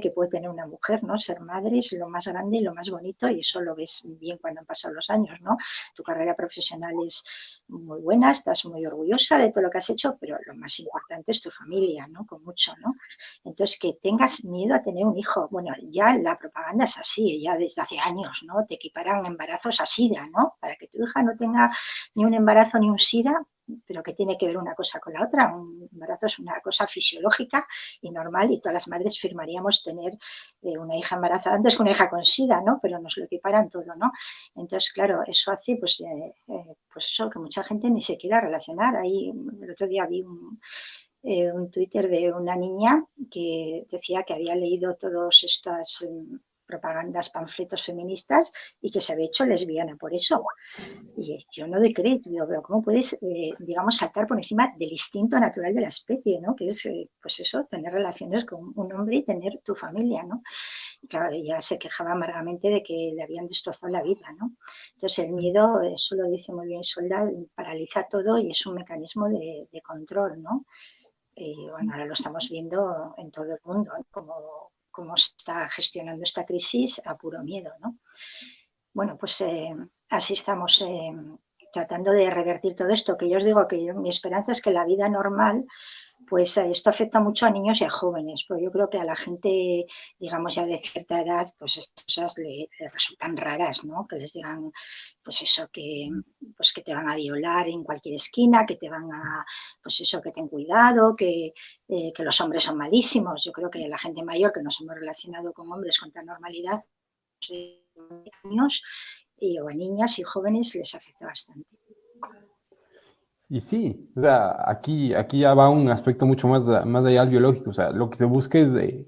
que puede tener una mujer, ¿no? Ser madre es lo más grande y lo más bonito y eso lo ves bien cuando han pasado los años, ¿no? Tu carrera profesional es muy buena, estás muy orgullosa de todo lo que has hecho, pero lo más importante es tu familia, ¿no? Con mucho, ¿no? Entonces, que tengas miedo a tener un hijo. Bueno, ya la propaganda es así, ya desde hace años, ¿no? Te equiparan embarazos a SIDA, ¿no? Para que tu hija no tenga ni un embarazo ni un SIDA, pero que tiene que ver una cosa con la otra. Un embarazo es una cosa fisiológica y normal y todas las madres firmaríamos tener eh, una hija embarazada antes que una hija con SIDA, ¿no? Pero nos lo equiparan todo, ¿no? Entonces, claro, eso hace, pues, eh, eh, pues eso, que mucha gente ni se quiera relacionar. Ahí, el otro día vi un, un Twitter de una niña que decía que había leído todas estas mm, propagandas, panfletos feministas y que se había hecho lesbiana por eso. Y yo no doy crédito, digo, pero ¿cómo puedes, eh, digamos, saltar por encima del instinto natural de la especie, ¿no? Que es, eh, pues eso, tener relaciones con un hombre y tener tu familia, ¿no? Y claro, ella se quejaba amargamente de que le habían destrozado la vida, ¿no? Entonces el miedo, eso lo dice muy bien Solda, paraliza todo y es un mecanismo de, control, ¿no? Y bueno, ahora lo estamos viendo en todo el mundo, como cómo está gestionando esta crisis a puro miedo, ¿no? Bueno, pues eh, así estamos eh, tratando de revertir todo esto, que yo os digo que mi esperanza es que la vida normal pues eh, esto afecta mucho a niños y a jóvenes, pero yo creo que a la gente, digamos ya de cierta edad, pues estas cosas le, resultan raras, ¿no? Que les digan, pues eso, que, pues que te van a violar en cualquier esquina, que te van a, pues eso, que ten cuidado, que, eh, que los hombres son malísimos. Yo creo que la gente mayor que nos hemos relacionado con hombres con tanta normalidad, años, y, o a niñas y jóvenes les afecta bastante. Y sí, o sea, aquí, aquí ya va un aspecto mucho más, más allá del biológico, o sea, lo que se busca es de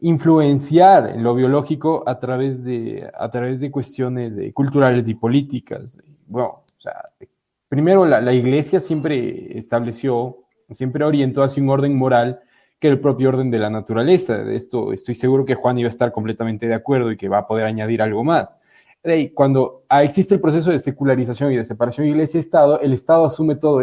influenciar en lo biológico a través de, a través de cuestiones culturales y políticas. Bueno, o sea, primero la, la, iglesia siempre estableció, siempre orientó hacia un orden moral que el propio orden de la naturaleza. De esto estoy seguro que Juan iba a estar completamente de acuerdo y que va a poder añadir algo más cuando existe el proceso de secularización y de separación iglesia-estado, el Estado asume todo